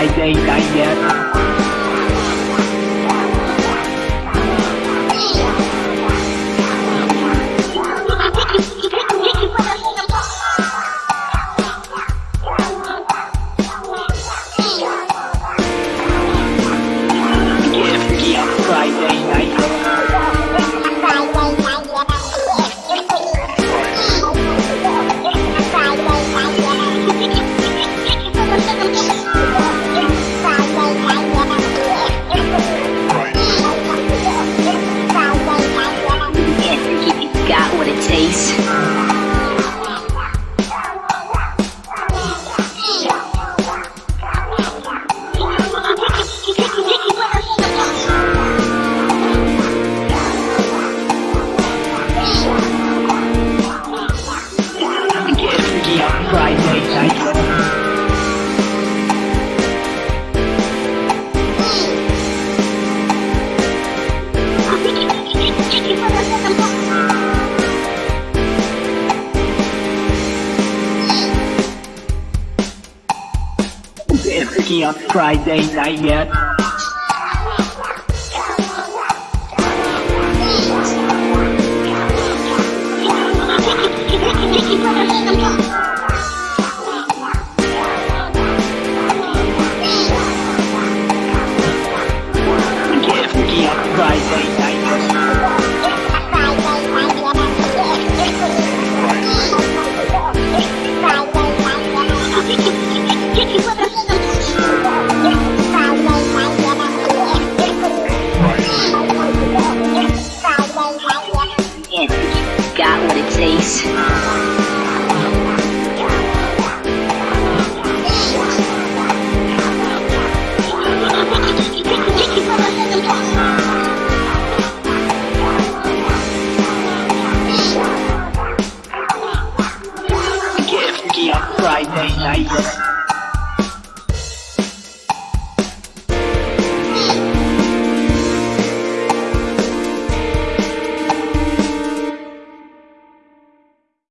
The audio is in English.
I think I get. It's Kion Friday night yet. Get up Friday. Friday night.